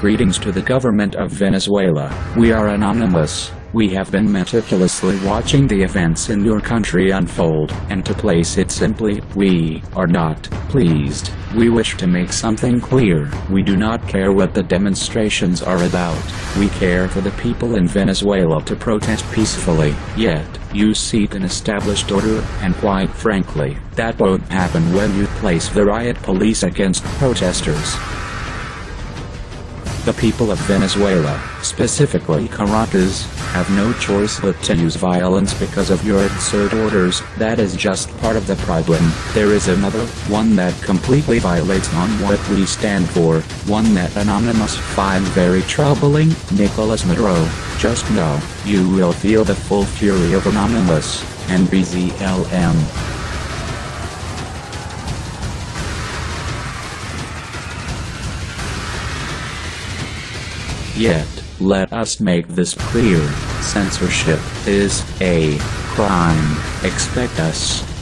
Greetings to the government of Venezuela. We are anonymous. We have been meticulously watching the events in your country unfold, and to place it simply, we are not pleased. We wish to make something clear. We do not care what the demonstrations are about. We care for the people in Venezuela to protest peacefully. Yet, you seek an established order, and quite frankly, that won't happen when you place the riot police against protesters. The people of Venezuela, specifically Caracas, have no choice but to use violence because of your absurd orders. That is just part of the problem. There is another, one that completely violates on what we stand for, one that Anonymous find very troubling, Nicolas Maduro. Just know, you will feel the full fury of Anonymous, and BZLM. Yet, let us make this clear, censorship is a crime. Expect us